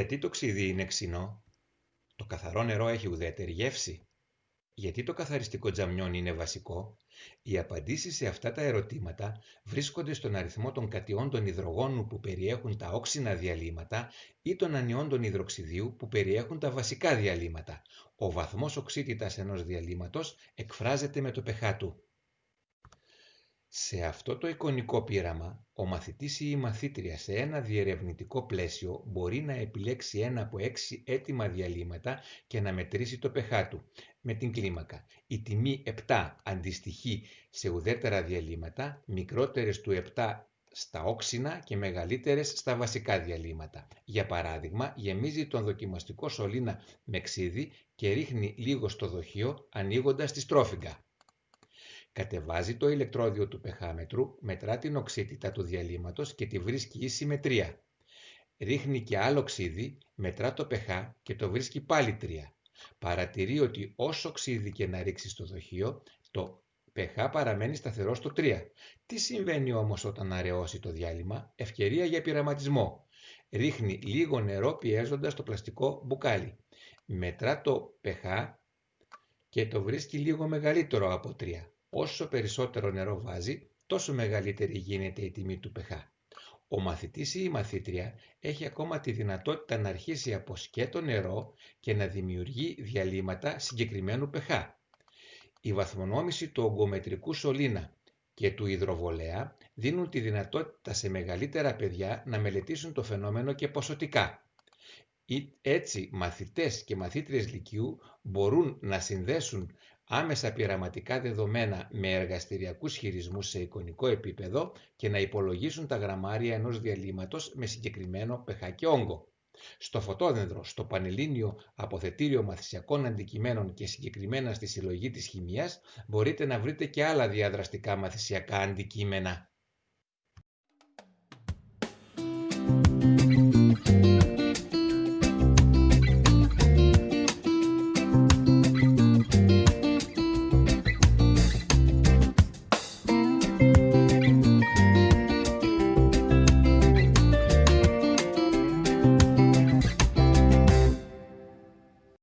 Γιατί το ξύδι είναι ξινό; Το καθαρό νερό έχει ουδέτερη γεύση. Γιατί το καθαριστικό τζαμιόν είναι βασικό; Οι απαντήσεις σε αυτά τα ερωτήματα βρίσκονται στον αριθμό των κατιών των υδρογόνου που περιέχουν τα όξινα διαλύματα ή των ανιών των υδροξιδίου που περιέχουν τα βασικά διαλύματα. Ο βαθμός οξύτητας ενός διαλύματος εκφράζεται με το pH του. Σε αυτό το εικονικό πείραμα, ο μαθητής ή η μαθήτρια σε ένα διερευνητικό πλαίσιο μπορεί να επιλέξει ένα από έξι έτοιμα διαλύματα και να μετρήσει το pH του με την κλίμακα. Η τιμή 7 αντιστοιχεί σε ουδέτερα διαλύματα, μικρότερες του 7 στα όξινα και μεγαλύτερες στα βασικά διαλύματα. Για παράδειγμα, γεμίζει τον δοκιμαστικό σωλήνα με ξύδι και ρίχνει λίγο στο δοχείο ανοίγοντας τη στρόφιγγα. Κατεβάζει το ηλεκτρόδιο του πεχάμετρου, μετρά την οξύτητα του διαλύματος και τη βρίσκει ίση με 3. Ρίχνει και άλλο ξύδι, μετρά το pH και το βρίσκει πάλι 3. Παρατηρεί ότι όσο ξύδι και να ρίξει στο δοχείο, το pH παραμένει σταθερό στο 3. Τι συμβαίνει όμως όταν αραιώσει το διάλειμμα, ευκαιρία για πειραματισμό. Ρίχνει λίγο νερό πιέζοντας το πλαστικό μπουκάλι. Μετρά το pH και το βρίσκει λίγο μεγαλύτερο από 3. Όσο περισσότερο νερό βάζει, τόσο μεγαλύτερη γίνεται η τιμή του pH. Ο μαθητής ή η μαθήτρια έχει ακόμα τη δυνατότητα να αρχίσει από σκέτο νερό και να δημιουργεί διαλύματα συγκεκριμένου pH. Η βαθμονόμηση του ογκομετρικού σωλήνα και του υδροβολέα δίνουν τη δυνατότητα σε μεγαλύτερα παιδιά να μελετήσουν το φαινόμενο και ποσοτικά. Έτσι, μαθητές και μαθήτριες λυκειού μπορούν να συνδέσουν άμεσα πειραματικά δεδομένα με εργαστηριακούς χειρισμούς σε εικονικό επίπεδο και να υπολογίσουν τα γραμμάρια ενός διαλύματος με συγκεκριμένο pH και όγκο. Στο φωτόδεντρο, στο Πανελλήνιο Αποθετήριο Μαθησιακών Αντικειμένων και συγκεκριμένα στη Συλλογή της Χημίας μπορείτε να βρείτε και άλλα διαδραστικά μαθησιακά αντικείμενα.